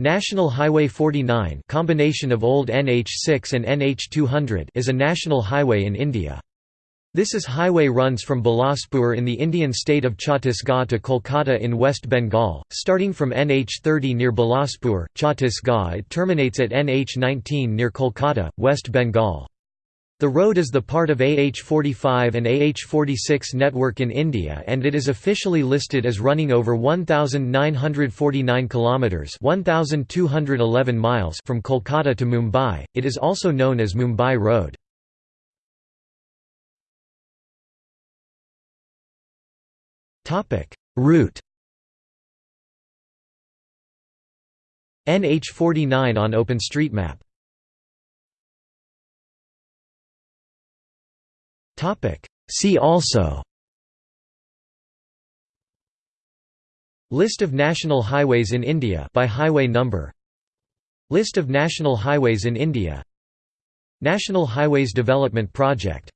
National Highway 49 combination of old NH6 and NH200 is a national highway in India. This is highway runs from Bilaspur in the Indian state of Chhattisgarh to Kolkata in West Bengal, starting from NH30 near Bilaspur, Chhattisgarh it terminates at NH19 near Kolkata, West Bengal. The road is the part of AH45 and AH46 network in India and it is officially listed as running over 1949 kilometers, 1211 miles from Kolkata to Mumbai. It is also known as Mumbai Road. Topic: Route NH49 on OpenStreetMap See also. List of national highways in India by highway number. List of national highways in India. National Highways Development Project